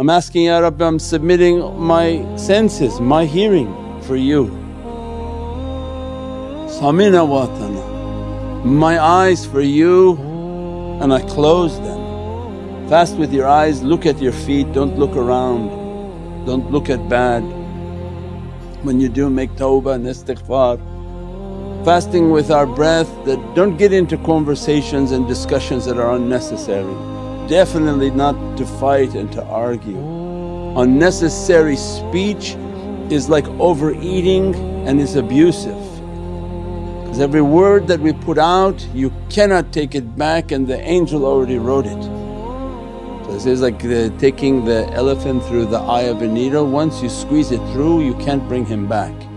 I'm asking, Ya Rabbi, I'm submitting my senses, my hearing for you. Samina watana, my eyes for you and I close them. Fast with your eyes, look at your feet, don't look around, don't look at bad. When you do make tawbah and istighfar. Fasting with our breath that don't get into conversations and discussions that are unnecessary definitely not to fight and to argue. Unnecessary speech is like overeating and is abusive because every word that we put out you cannot take it back and the angel already wrote it. So it says like the, taking the elephant through the eye of a needle, once you squeeze it through you can't bring him back.